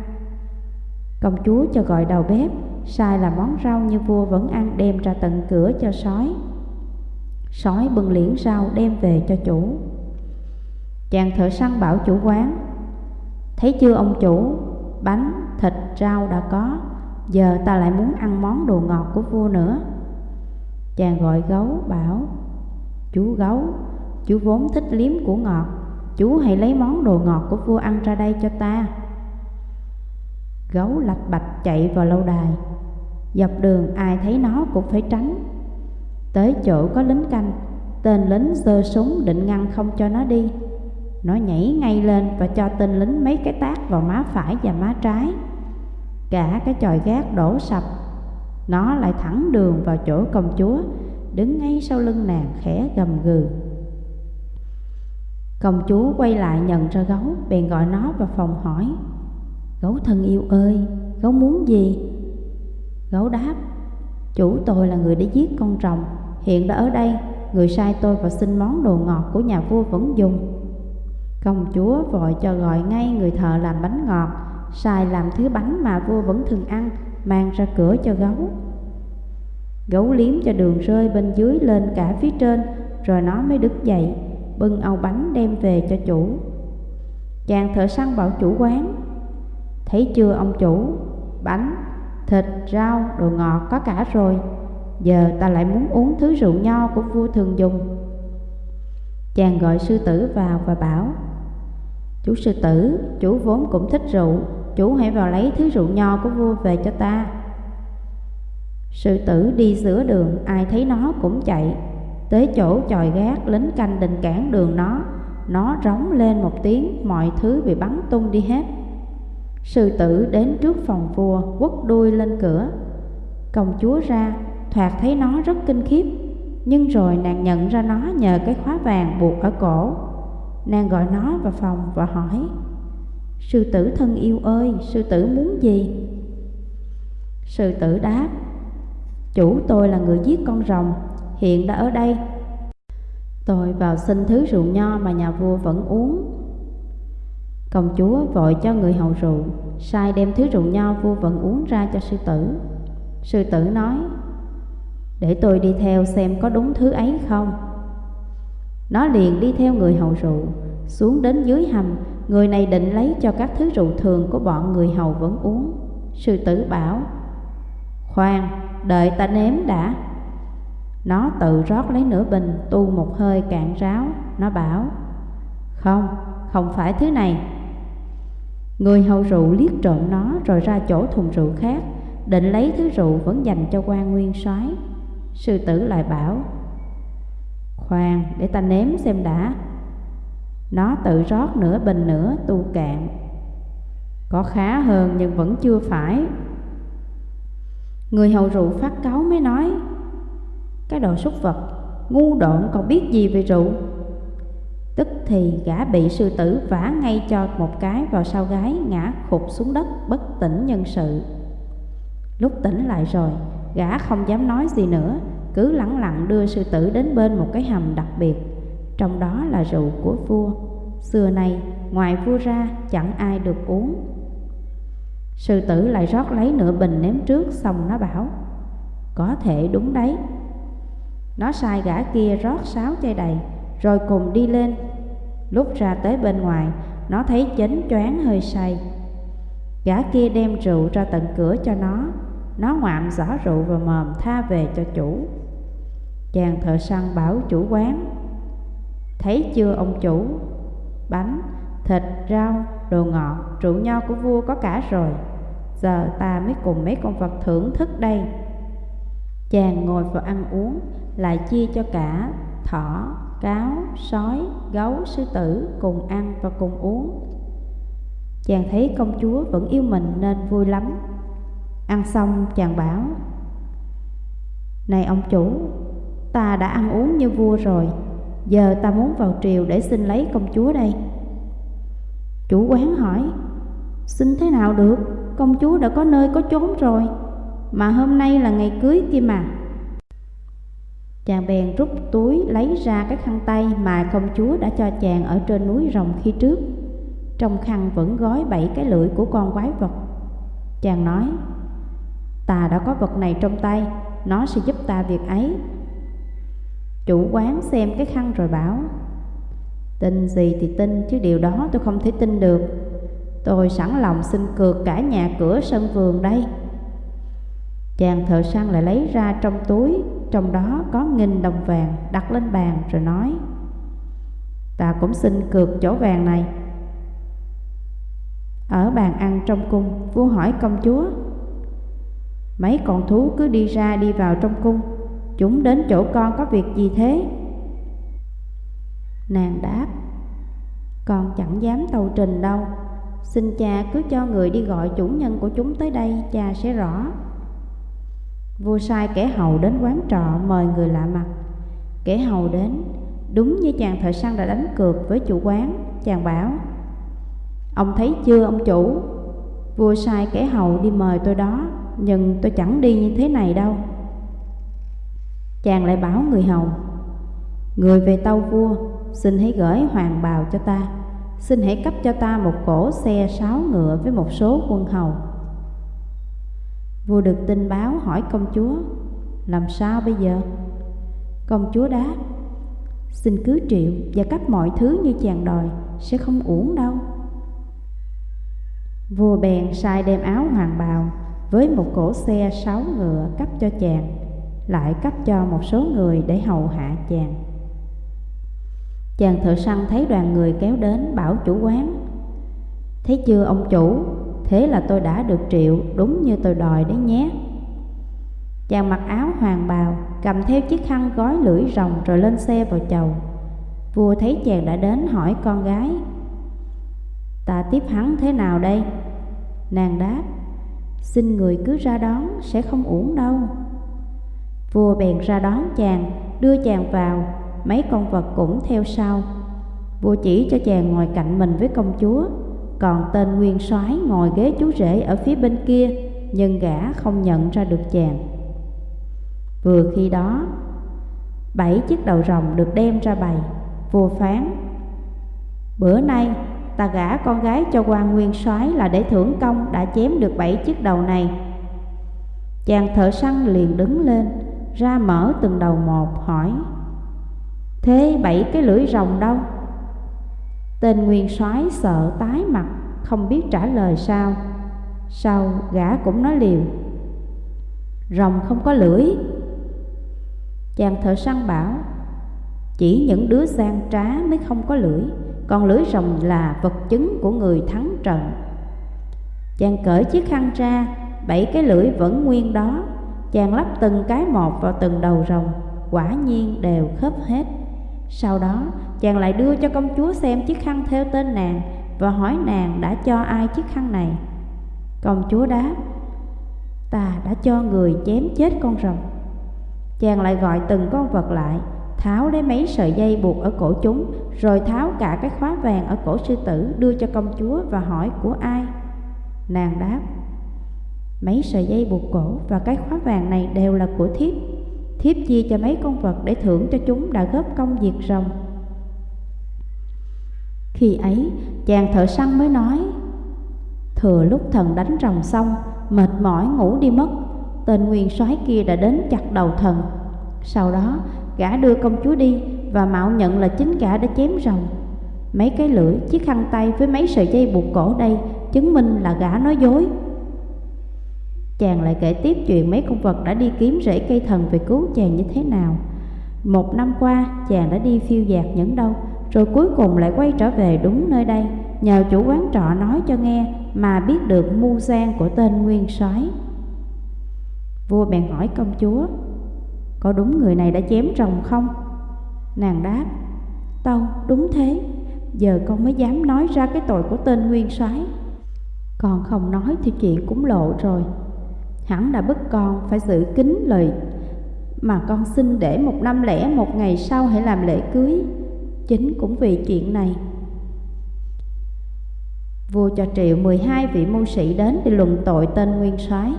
Công chúa cho gọi đầu bếp Sai là món rau như vua vẫn ăn đem ra tận cửa cho sói. Sói bưng liễn rau đem về cho chủ. Chàng thợ săn bảo chủ quán Thấy chưa ông chủ Bánh, thịt, rau đã có Giờ ta lại muốn ăn món đồ ngọt của vua nữa. Chàng gọi gấu bảo Chú gấu. Chú vốn thích liếm của ngọt. Chú hãy lấy món đồ ngọt của vua ăn ra đây cho ta. Gấu lạch bạch chạy vào lâu đài. Dọc đường ai thấy nó cũng phải tránh. Tới chỗ có lính canh, Tên lính giơ súng định ngăn không cho nó đi. Nó nhảy ngay lên và cho tên lính mấy cái tát vào má phải và má trái. Cả cái chòi gác đổ sập. Nó lại thẳng đường vào chỗ công chúa. Đứng ngay sau lưng nàng khẽ gầm gừ. Công chúa quay lại nhận ra gấu, Bèn gọi nó vào phòng hỏi, Gấu thân yêu ơi, Gấu muốn gì? Gấu đáp, Chủ tôi là người đã giết con rồng, Hiện đã ở đây, Người sai tôi vào xin món đồ ngọt của nhà vua vẫn dùng. Công chúa vội cho gọi ngay người thợ làm bánh ngọt, sai làm thứ bánh mà vua vẫn thường ăn, Mang ra cửa cho gấu. Gấu liếm cho đường rơi bên dưới lên cả phía trên Rồi nó mới đứng dậy Bưng âu bánh đem về cho chủ. Chàng thợ săn bảo chủ quán Thấy chưa ông chủ? Bánh, thịt, rau, đồ ngọt có cả rồi. Giờ ta lại muốn uống thứ rượu nho của vua thường dùng. Chàng gọi sư tử vào và bảo Chú sư tử, chú vốn cũng thích rượu Chú hãy vào lấy thứ rượu nho của vua về cho ta. Sư tử đi giữa đường Ai thấy nó cũng chạy. Tới chỗ chòi gác Lính canh định cản đường nó. Nó rống lên một tiếng Mọi thứ bị bắn tung đi hết. Sư tử đến trước phòng vua Quất đuôi lên cửa. Công chúa ra Thoạt thấy nó rất kinh khiếp. Nhưng rồi nàng nhận ra nó nhờ cái khóa vàng buộc ở cổ. Nàng gọi nó vào phòng và hỏi Sư tử thân yêu ơi, sư tử muốn gì? Sư tử đáp Chủ tôi là người giết con rồng Hiện đã ở đây. Tôi vào xin thứ rượu nho mà nhà vua vẫn uống. Công chúa vội cho người hầu rượu Sai đem thứ rượu nho vua vẫn uống ra cho sư tử. Sư tử nói Để tôi đi theo xem có đúng thứ ấy không. Nó liền đi theo người hầu rượu Xuống đến dưới hầm Người này định lấy cho các thứ rượu thường của bọn người hầu vẫn uống. Sư tử bảo Khoan, đợi ta nếm đã. Nó tự rót lấy nửa bình Tu một hơi cạn ráo. Nó bảo Không, không phải thứ này. Người hầu rượu liếc trộm nó Rồi ra chỗ thùng rượu khác Định lấy thứ rượu vẫn dành cho quan nguyên soái. Sư tử lại bảo Khoan, để ta nếm xem đã. Nó tự rót nửa bình nữa tu cạn. Có khá hơn nhưng vẫn chưa phải. Người hầu rượu phát cáu mới nói, Cái đồ súc vật, Ngu độn còn biết gì về rượu? Tức thì gã bị sư tử vả ngay cho một cái vào sau gái, Ngã khục xuống đất, bất tỉnh nhân sự. Lúc tỉnh lại rồi, Gã không dám nói gì nữa, Cứ lẳng lặng đưa sư tử đến bên một cái hầm đặc biệt. Trong đó là rượu của vua. Xưa nay, ngoài vua ra, chẳng ai được uống. Sư tử lại rót lấy nửa bình ném trước Xong nó bảo Có thể đúng đấy. Nó sai gã kia rót sáu chai đầy Rồi cùng đi lên. Lúc ra tới bên ngoài Nó thấy chánh choáng hơi say. Gã kia đem rượu ra tận cửa cho nó. Nó ngoạm giỏ rượu vào mồm tha về cho chủ. Chàng thợ săn bảo chủ quán Thấy chưa ông chủ? Bánh, thịt, rau, đồ ngọt, rượu nho của vua có cả rồi. Giờ ta mới cùng mấy con vật thưởng thức đây. Chàng ngồi vào ăn uống Lại chia cho cả thỏ, cáo, sói, gấu, sư tử Cùng ăn và cùng uống. Chàng thấy công chúa vẫn yêu mình nên vui lắm. Ăn xong chàng bảo Này ông chủ Ta đã ăn uống như vua rồi Giờ ta muốn vào triều để xin lấy công chúa đây. Chủ quán hỏi Xin thế nào được? Công chúa đã có nơi có chốn rồi. Mà hôm nay là ngày cưới kia mà. Chàng bèn rút túi lấy ra cái khăn tay Mà công chúa đã cho chàng ở trên núi rồng khi trước. Trong khăn vẫn gói bảy cái lưỡi của con quái vật. Chàng nói, Ta đã có vật này trong tay, Nó sẽ giúp ta việc ấy. Chủ quán xem cái khăn rồi bảo, Tin gì thì tin, chứ điều đó tôi không thể tin được. Tôi sẵn lòng xin cược cả nhà cửa sân vườn đây. Chàng thợ săn lại lấy ra trong túi, Trong đó có nghìn đồng vàng đặt lên bàn rồi nói, Ta cũng xin cược chỗ vàng này. Ở bàn ăn trong cung, Vua hỏi công chúa, Mấy con thú cứ đi ra đi vào trong cung, Chúng đến chỗ con có việc gì thế? Nàng đáp, Con chẳng dám tàu trình đâu. Xin cha cứ cho người đi gọi chủ nhân của chúng tới đây, Cha sẽ rõ. Vua sai kẻ hầu đến quán trọ mời người lạ mặt. Kẻ hầu đến, Đúng như chàng thợ săn đã đánh cược với chủ quán, Chàng bảo, Ông thấy chưa, ông chủ? Vua sai kẻ hầu đi mời tôi đó, Nhưng tôi chẳng đi như thế này đâu. Chàng lại bảo người hầu, Người về tâu vua, Xin hãy gửi hoàng bào cho ta. Xin hãy cấp cho ta một cỗ xe sáu ngựa với một số quân hầu. Vua được tin báo hỏi công chúa, Làm sao bây giờ? Công chúa đáp, Xin cứ triệu và cấp mọi thứ như chàng đòi Sẽ không uổng đâu. Vua bèn sai đem áo hoàng bào Với một cỗ xe sáu ngựa cấp cho chàng, Lại cấp cho một số người để hầu hạ chàng. Chàng thợ săn thấy đoàn người kéo đến bảo chủ quán. Thấy chưa, ông chủ? Thế là tôi đã được triệu, đúng như tôi đòi đấy nhé. Chàng mặc áo hoàng bào, Cầm theo chiếc khăn gói lưỡi rồng rồi lên xe vào chầu. Vua thấy chàng đã đến hỏi con gái. Ta tiếp hắn thế nào đây? Nàng đáp, Xin người cứ ra đón, sẽ không uổng đâu. Vua bèn ra đón chàng, Đưa chàng vào. Mấy con vật cũng theo sau. Vua chỉ cho chàng ngồi cạnh mình với công chúa, Còn tên nguyên soái ngồi ghế chú rể ở phía bên kia, Nhưng gã không nhận ra được chàng. Vừa khi đó, Bảy chiếc đầu rồng được đem ra bày, Vua phán, Bữa nay, ta gả con gái cho quan nguyên soái là để thưởng công đã chém được bảy chiếc đầu này. Chàng thợ săn liền đứng lên, ra mở từng đầu một, hỏi thế bảy cái lưỡi rồng đâu? Tên nguyên soái sợ tái mặt, không biết trả lời sao. Sau, gã cũng nói liều. Rồng không có lưỡi. Chàng thợ săn bảo, chỉ những đứa gian trá mới không có lưỡi, Còn lưỡi rồng là vật chứng của người thắng trận. Chàng cởi chiếc khăn ra, Bảy cái lưỡi vẫn nguyên đó. Chàng lắp từng cái một vào từng đầu rồng, Quả nhiên đều khớp hết. Sau đó chàng lại đưa cho công chúa xem chiếc khăn theo tên nàng Và hỏi nàng đã cho ai chiếc khăn này Công chúa đáp Ta đã cho người chém chết con rồng Chàng lại gọi từng con vật lại tháo lấy mấy sợi dây buộc ở cổ chúng, rồi tháo cả cái khóa vàng ở cổ sư tử đưa cho công chúa và hỏi của ai. Nàng đáp, mấy sợi dây buộc cổ và cái khóa vàng này đều là của thiếp. Thiếp chia cho mấy con vật để thưởng cho chúng đã góp công diệt rồng. Khi ấy, chàng thợ săn mới nói, Thừa lúc thần đánh rồng xong, mệt mỏi ngủ đi mất, tên nguyên soái kia đã đến chặt đầu thần. Sau đó, Gã đưa công chúa đi và mạo nhận là chính gã đã chém rồng Mấy cái lưỡi, chiếc khăn tay với mấy sợi dây buộc cổ đây Chứng minh là gã nói dối Chàng lại kể tiếp chuyện mấy con vật đã đi kiếm rễ cây thần về cứu chàng như thế nào. Một năm qua, chàng đã đi phiêu dạt những đâu Rồi cuối cùng lại quay trở về đúng nơi đây, Nhờ chủ quán trọ nói cho nghe Mà biết được mưu gian của tên nguyên soái. Vua bèn hỏi công chúa, có đúng người này đã chém rồng không? Nàng đáp, Tâu, đúng thế. Giờ con mới dám nói ra cái tội của tên nguyên soái. Còn không nói thì chuyện cũng lộ rồi. Hẳn đã bức con phải giữ kín lời Mà con xin để một năm lẻ một ngày sau hãy làm lễ cưới. Chính cũng vì chuyện này. Vua cho triệu 12 vị mưu sĩ đến để luận tội tên nguyên soái.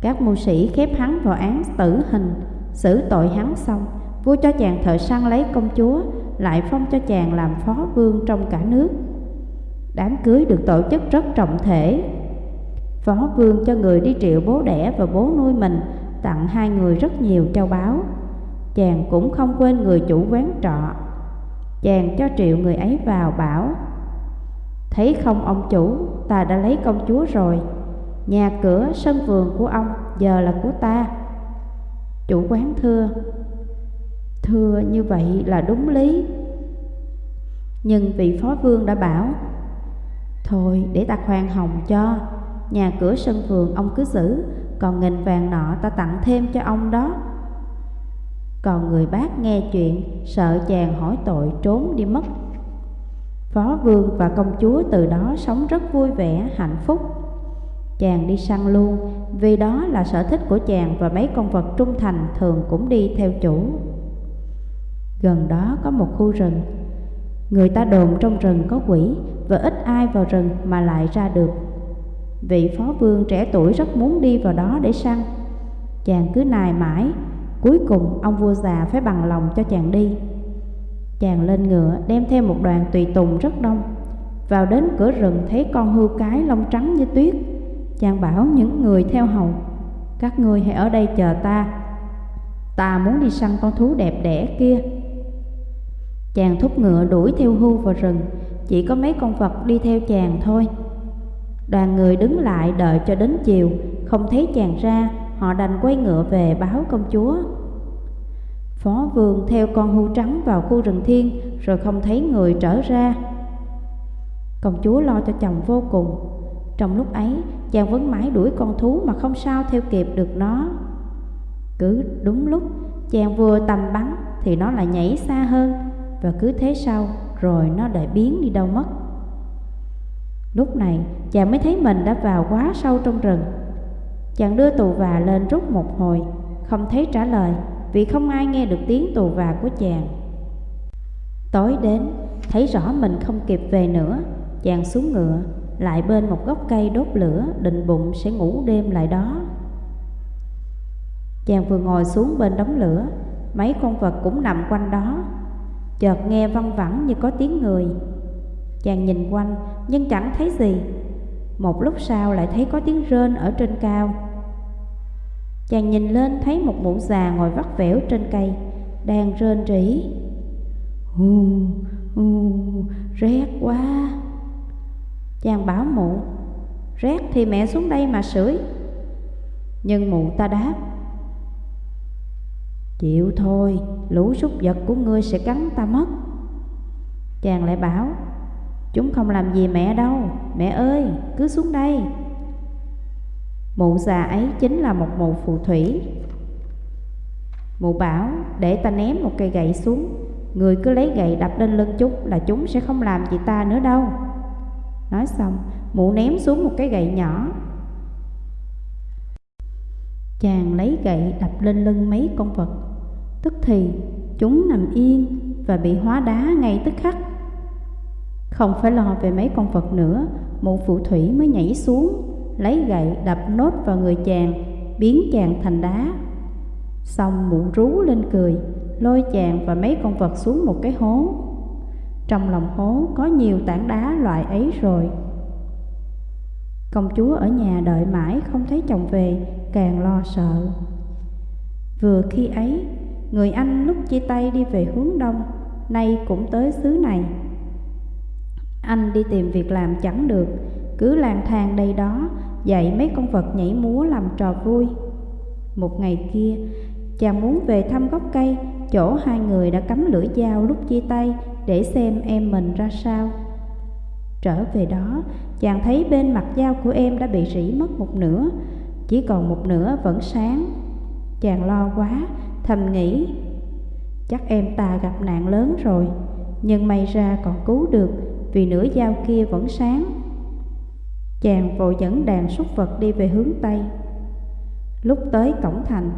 Các mưu sĩ khép hắn vào án tử hình, Xử tội hắn xong, Vua cho chàng thợ săn lấy công chúa, Lại phong cho chàng làm phó vương trong cả nước. Đám cưới được tổ chức rất trọng thể. Phó vương cho người đi triệu bố đẻ và bố nuôi mình Tặng hai người rất nhiều châu báu Chàng cũng không quên người chủ quán trọ. Chàng cho triệu người ấy vào bảo Thấy không ông chủ, ta đã lấy công chúa rồi. Nhà cửa, sân vườn của ông giờ là của ta. Chủ quán thưa Thưa như vậy là đúng lý. Nhưng vị phó vương đã bảo Thôi để ta khoan hồng cho. Nhà cửa sân vườn ông cứ giữ. Còn nghìn vàng nọ ta tặng thêm cho ông đó. Còn người bác nghe chuyện Sợ chàng hỏi tội trốn đi mất. Phó vương và công chúa từ đó sống rất vui vẻ, hạnh phúc. Chàng đi săn luôn Vì đó là sở thích của chàng Và mấy con vật trung thành thường cũng đi theo chủ. Gần đó có một khu rừng. Người ta đồn trong rừng có quỷ Và ít ai vào rừng mà lại ra được. Vị phó vương trẻ tuổi rất muốn đi vào đó để săn. Chàng cứ nài mãi. Cuối cùng, ông vua già phải bằng lòng cho chàng đi. Chàng lên ngựa, đem theo một đoàn tùy tùng rất đông. Vào đến cửa rừng, thấy con hươu cái lông trắng như tuyết. Chàng bảo những người theo hầu, Các ngươi hãy ở đây chờ ta. Ta muốn đi săn con thú đẹp đẽ kia. Chàng thúc ngựa đuổi theo hưu vào rừng. Chỉ có mấy con vật đi theo chàng thôi. Đoàn người đứng lại đợi cho đến chiều. Không thấy chàng ra Họ đành quay ngựa về báo công chúa. Phó vương theo con hưu trắng vào khu rừng thiên Rồi không thấy người trở ra. Công chúa lo cho chồng vô cùng. Trong lúc ấy, chàng vẫn mãi đuổi con thú mà không sao theo kịp được nó. Cứ đúng lúc chàng vừa tầm bắn thì nó lại nhảy xa hơn. Và cứ thế sau rồi nó lại biến đi đâu mất. Lúc này chàng mới thấy mình đã vào quá sâu trong rừng. Chàng đưa tù và lên rút một hồi, không thấy trả lời vì không ai nghe được tiếng tù và của chàng. Tối đến, thấy rõ mình không kịp về nữa, chàng xuống ngựa, lại bên một gốc cây đốt lửa, định bụng sẽ ngủ đêm lại đó. Chàng vừa ngồi xuống bên đống lửa, mấy con vật cũng nằm quanh đó. Chợt nghe văng vẳng như có tiếng người. Chàng nhìn quanh nhưng chẳng thấy gì. Một lúc sau lại thấy có tiếng rên ở trên cao. Chàng nhìn lên thấy một mụ già ngồi vắt vẻo trên cây, đang rên rỉ. Hù, hù, rét quá. Chàng bảo mụ, rét thì mẹ xuống đây mà sưởi. Nhưng mụ ta đáp, Chịu thôi, lũ súc vật của ngươi sẽ cắn ta mất Chàng lại bảo Chúng không làm gì mẹ đâu. Mẹ ơi, cứ xuống đây. Mụ già ấy chính là một mụ phù thủy. Mụ bảo để ta ném một cây gậy xuống. Người cứ lấy gậy đập lên lưng chúng là chúng sẽ không làm gì ta nữa đâu. Nói xong, mụ ném xuống một cái gậy nhỏ. Chàng lấy gậy đập lên lưng mấy con vật. Tức thì chúng nằm yên và bị hóa đá ngay tức khắc. Không phải lo về mấy con vật nữa, Mụ phụ thủy mới nhảy xuống, Lấy gậy đập nốt vào người chàng, Biến chàng thành đá. Xong mụ rú lên cười, Lôi chàng và mấy con vật xuống một cái hố. Trong lòng hố có nhiều tảng đá loại ấy rồi. Công chúa ở nhà đợi mãi không thấy chồng về, Càng lo sợ. Vừa khi ấy, Người anh lúc chia tay đi về hướng đông, Nay cũng tới xứ này. Anh đi tìm việc làm chẳng được. Cứ lang thang đây đó, Dạy mấy con vật nhảy múa làm trò vui. Một ngày kia, Chàng muốn về thăm gốc cây, Chỗ hai người đã cắm lưỡi dao lúc chia tay Để xem em mình ra sao. Trở về đó, Chàng thấy bên mặt dao của em đã bị rỉ mất một nửa, Chỉ còn một nửa vẫn sáng. Chàng lo quá, Thầm nghĩ, Chắc em ta gặp nạn lớn rồi, Nhưng may ra còn cứu được vì nửa dao kia vẫn sáng. Chàng vội dẫn đàn súc vật đi về hướng Tây. Lúc tới cổng thành,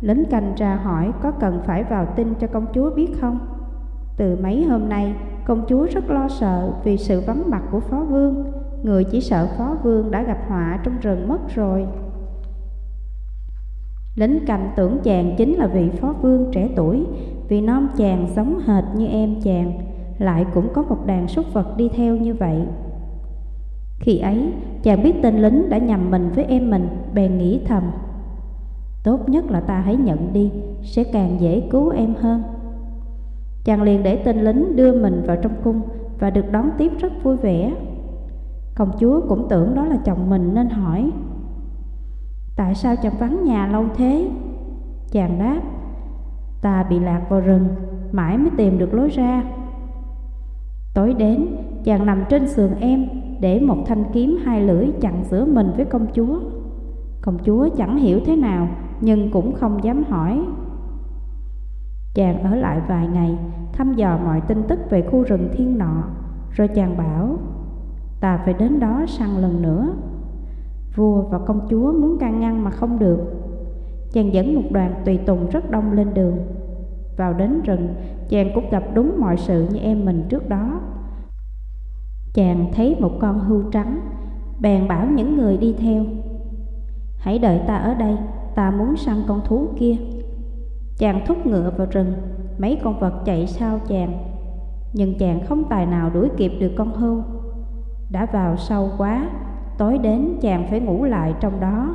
Lính canh ra hỏi có cần phải vào tin cho công chúa biết không. Từ mấy hôm nay, Công chúa rất lo sợ vì sự vắng mặt của phó vương. Người chỉ sợ phó vương đã gặp họa trong rừng mất rồi. Lính canh tưởng chàng chính là vị phó vương trẻ tuổi, Vì non chàng giống hệt như em chàng. Lại cũng có một đàn súc vật đi theo như vậy. Khi ấy, chàng biết tên lính đã nhầm mình với em mình, Bèn nghĩ thầm, Tốt nhất là ta hãy nhận đi, Sẽ càng dễ cứu em hơn. Chàng liền để tên lính đưa mình vào trong cung Và được đón tiếp rất vui vẻ. Công chúa cũng tưởng đó là chồng mình nên hỏi, Tại sao chàng vắng nhà lâu thế? Chàng đáp, Ta bị lạc vào rừng, Mãi mới tìm được lối ra. Tối đến, Chàng nằm trên sườn em Để một thanh kiếm hai lưỡi chặn giữa mình với công chúa. Công chúa chẳng hiểu thế nào, Nhưng cũng không dám hỏi. Chàng ở lại vài ngày, Thăm dò mọi tin tức về khu rừng thiên nọ, Rồi chàng bảo, Ta phải đến đó săn lần nữa. Vua và công chúa muốn can ngăn mà không được. Chàng dẫn một đoàn tùy tùng rất đông lên đường. Vào đến rừng Chàng cũng gặp đúng mọi sự như em mình trước đó. Chàng thấy một con hươu trắng, Bèn bảo những người đi theo. Hãy đợi ta ở đây, Ta muốn săn con thú kia. Chàng thúc ngựa vào rừng, Mấy con vật chạy sau chàng. Nhưng chàng không tài nào đuổi kịp được con hươu. Đã vào sâu quá, Tối đến chàng phải ngủ lại trong đó.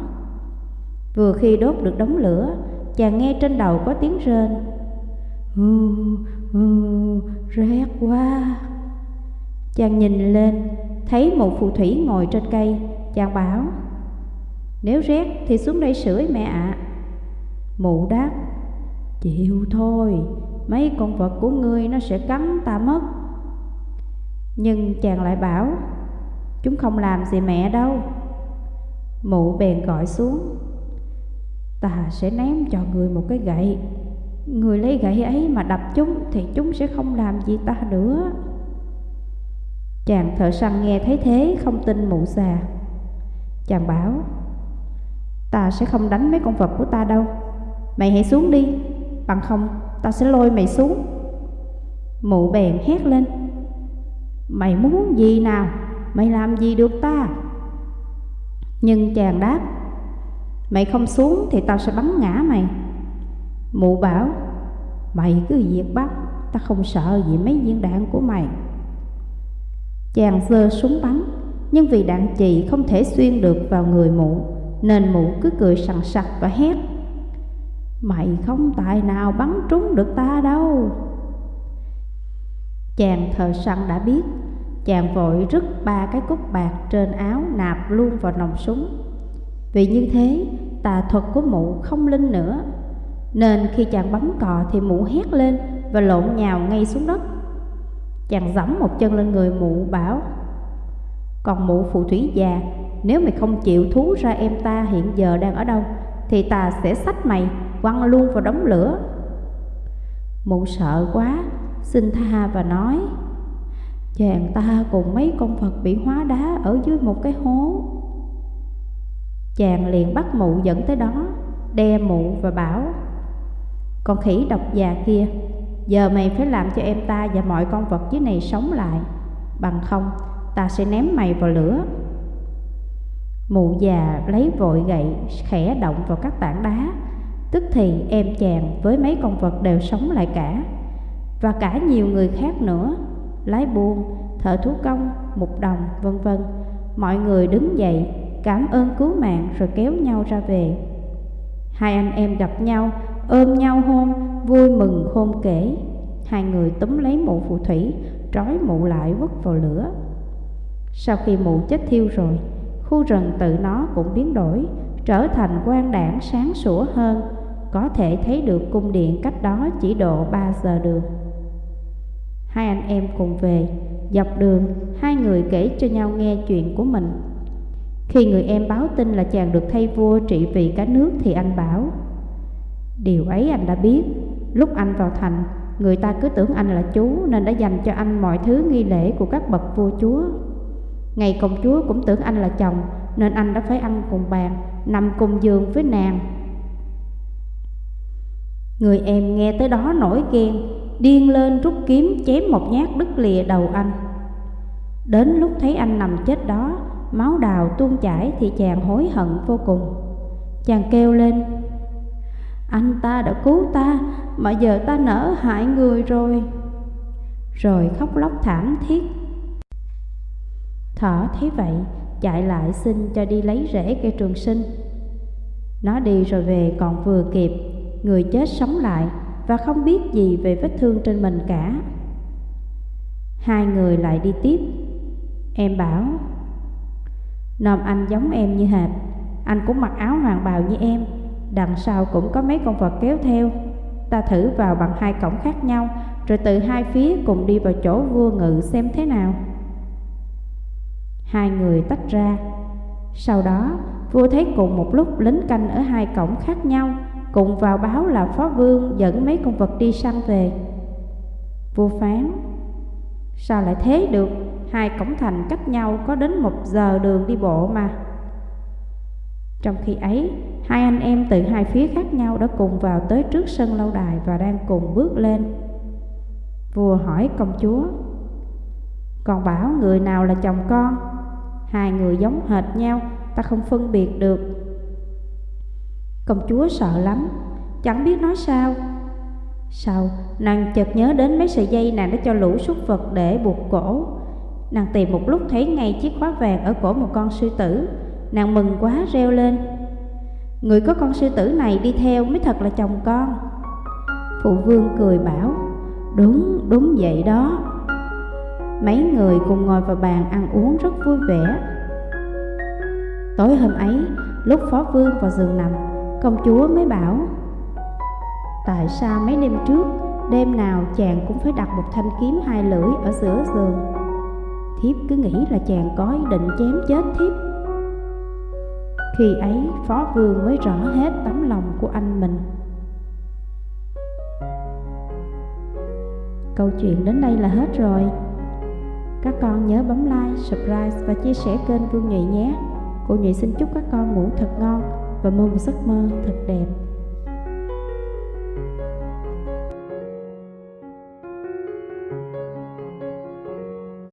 Vừa khi đốt được đống lửa, Chàng nghe trên đầu có tiếng rên. Hừ, hừ, rét quá. Chàng nhìn lên Thấy một phù thủy ngồi trên cây. Chàng bảo Nếu rét thì xuống đây sưởi mẹ ạ. À. Mụ đáp Chịu thôi Mấy con vật của ngươi nó sẽ cắn ta mất. Nhưng chàng lại bảo Chúng không làm gì mẹ đâu. Mụ bèn gọi xuống Ta sẽ ném cho người một cái gậy. Người lấy gậy ấy mà đập chúng Thì chúng sẽ không làm gì ta nữa. Chàng thợ săn nghe thấy thế Không tin mụ xà. Chàng bảo, Ta sẽ không đánh mấy con vật của ta đâu. Mày hãy xuống đi, Bằng không ta sẽ lôi mày xuống. Mụ bèn hét lên, Mày muốn gì nào? Mày làm gì được ta? Nhưng chàng đáp, Mày không xuống thì tao sẽ bắn ngã mày. Mụ bảo, Mày cứ việc bắt, Ta không sợ gì mấy viên đạn của mày. Chàng giơ súng bắn, Nhưng vì đạn chì không thể xuyên được vào người mụ, Nên mụ cứ cười sằng sặc và hét, Mày không tài nào bắn trúng được ta đâu. Chàng thợ săn đã biết, Chàng vội rứt ba cái cúc bạc trên áo nạp luôn vào nòng súng. Vì như thế, tà thuật của mụ không linh nữa. Nên khi chàng bấm cò thì mụ hét lên và lộn nhào ngay xuống đất. Chàng giẫm một chân lên người mụ, bảo, Còn mụ phù thủy già, Nếu mày không chịu thú ra em ta hiện giờ đang ở đâu, Thì ta sẽ xách mày quăng luôn vào đống lửa. Mụ sợ quá, Xin tha và nói, Chàng ta cùng mấy con phật bị hóa đá ở dưới một cái hố. Chàng liền bắt mụ dẫn tới đó Đe mụ và bảo con khỉ độc già kia Giờ mày phải làm cho em ta và mọi con vật dưới này sống lại. Bằng không ta sẽ ném mày vào lửa. Mụ già lấy vội gậy khẽ động vào các tảng đá. Tức thì em chàng với mấy con vật đều sống lại cả. Và cả nhiều người khác nữa Lái buôn, thợ thú công, mục đồng, vân vân. Mọi người đứng dậy, cảm ơn cứu mạng rồi kéo nhau ra về. Hai anh em gặp nhau, ôm nhau hôn, vui mừng khôn kể. Hai người túm lấy mụ phù thủy, trói mụ lại vứt vào lửa. Sau khi mụ chết thiêu rồi, khu rừng tự nó cũng biến đổi Trở thành quan đảng sáng sủa hơn. Có thể thấy được cung điện cách đó chỉ độ 3 giờ đường. Hai anh em cùng về Dọc đường Hai người kể cho nhau nghe chuyện của mình. Khi người em báo tin là chàng được thay vua trị vì cả nước Thì anh bảo Điều ấy anh đã biết. Lúc anh vào thành, Người ta cứ tưởng anh là chú Nên đã dành cho anh mọi thứ nghi lễ của các bậc vua chúa. Ngày công chúa cũng tưởng anh là chồng, Nên anh đã phải ăn cùng bàn, Nằm cùng giường với nàng. Người em nghe tới đó nổi ghen, Điên lên rút kiếm chém một nhát đứt lìa đầu anh. Đến lúc thấy anh nằm chết đó, Máu đào tuôn chảy thì chàng hối hận vô cùng. Chàng kêu lên anh ta đã cứu ta Mà giờ ta nỡ hại người rồi Rồi khóc lóc thảm thiết Thỏ thấy vậy Chạy lại xin cho đi lấy rễ cây trường sinh Nó đi rồi về còn vừa kịp Người chết sống lại và không biết gì về vết thương trên mình cả. Hai người lại đi tiếp. Em bảo, Nòm anh giống em như hệt, anh cũng mặc áo hoàng bào như em, đằng sau cũng có mấy con vật kéo theo. Ta thử vào bằng hai cổng khác nhau, rồi từ hai phía cùng đi vào chỗ vua ngự xem thế nào. Hai người tách ra. Sau đó, vua thấy cùng một lúc lính canh ở hai cổng khác nhau, Cùng vào báo là phó vương dẫn mấy con vật đi săn về Vua phán Sao lại thế được Hai cổng thành cách nhau có đến một giờ đường đi bộ mà trong khi ấy, Hai anh em từ hai phía khác nhau đã cùng vào tới trước sân lâu đài Và đang cùng bước lên. Vua hỏi công chúa, Còn bảo người nào là chồng con? Hai người giống hệt nhau, Ta không phân biệt được. Công chúa sợ lắm, Chẳng biết nói sao. Sau nàng chợt nhớ đến mấy sợi dây nàng đã cho lũ súc vật để buộc cổ. Nàng tìm một lúc thấy ngay chiếc khóa vàng ở cổ một con sư tử. Nàng mừng quá reo lên. Người có con sư tử này đi theo mới thật là chồng con. Phụ vương cười bảo Đúng, đúng vậy đó. Mấy người cùng ngồi vào bàn ăn uống rất vui vẻ. Tối hôm ấy, lúc phó vương vào giường nằm Công chúa mới bảo Tại sao mấy đêm trước Đêm nào chàng cũng phải đặt một thanh kiếm hai lưỡi ở giữa giường? Thiếp cứ nghĩ là chàng có ý định chém chết thiếp. Khi ấy phó vương mới rõ hết tấm lòng của anh mình. Câu chuyện đến đây là hết rồi. Các con nhớ bấm like, subscribe và chia sẻ kênh Vương Nhụy nhé. Cô Nhụy xin chúc các con ngủ thật ngon và mơ một giấc mơ thật đẹp.